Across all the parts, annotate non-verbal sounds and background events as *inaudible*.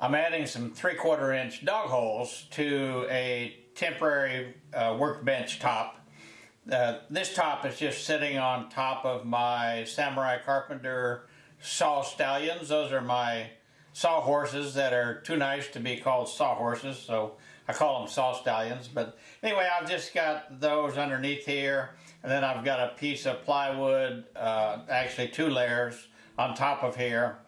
I'm adding some three quarter inch dog holes to a temporary uh, workbench top. Uh, this top is just sitting on top of my Samurai Carpenter saw stallions. Those are my saw horses that are too nice to be called saw horses, so I call them saw stallions. But anyway, I've just got those underneath here, and then I've got a piece of plywood, uh, actually two layers on top of here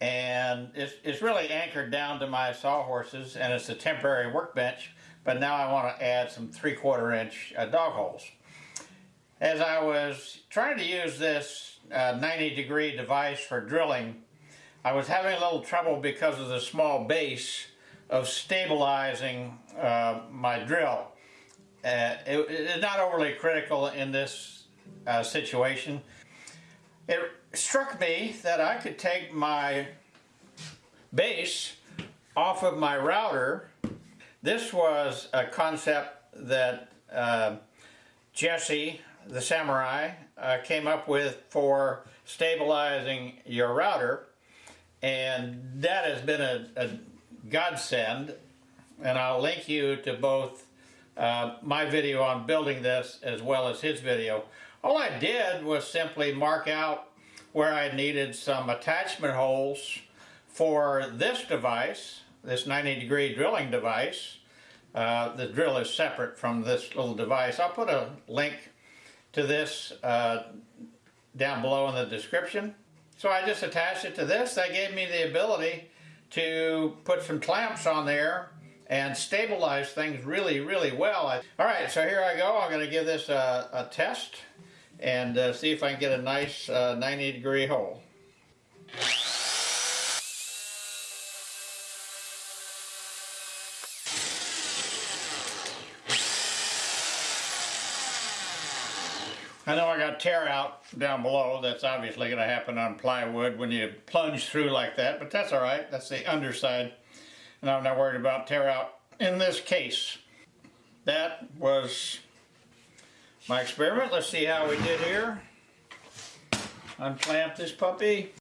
and it's, it's really anchored down to my sawhorses and it's a temporary workbench but now I want to add some three quarter inch uh, dog holes. As I was trying to use this uh, 90 degree device for drilling I was having a little trouble because of the small base of stabilizing uh, my drill. Uh, it, it's not overly critical in this uh, situation. It struck me that I could take my base off of my router. This was a concept that uh, Jesse, the samurai, uh, came up with for stabilizing your router. And that has been a, a godsend. And I'll link you to both uh, my video on building this as well as his video. All I did was simply mark out where I needed some attachment holes for this device, this 90 degree drilling device. Uh, the drill is separate from this little device. I'll put a link to this uh, down below in the description. So I just attached it to this. That gave me the ability to put some clamps on there and stabilize things really, really well. All right, so here I go. I'm going to give this a, a test and uh, see if I can get a nice uh, 90 degree hole. I know I got tear out down below. That's obviously going to happen on plywood when you plunge through like that, but that's all right. That's the underside. And I'm not worried about tear out in this case. That was my experiment. Let's see how we did here. Unclamp this puppy.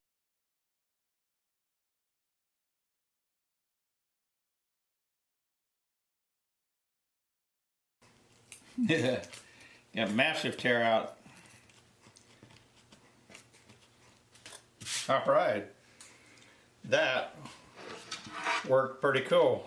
*laughs* Yeah, got massive tear out. All right, that worked pretty cool.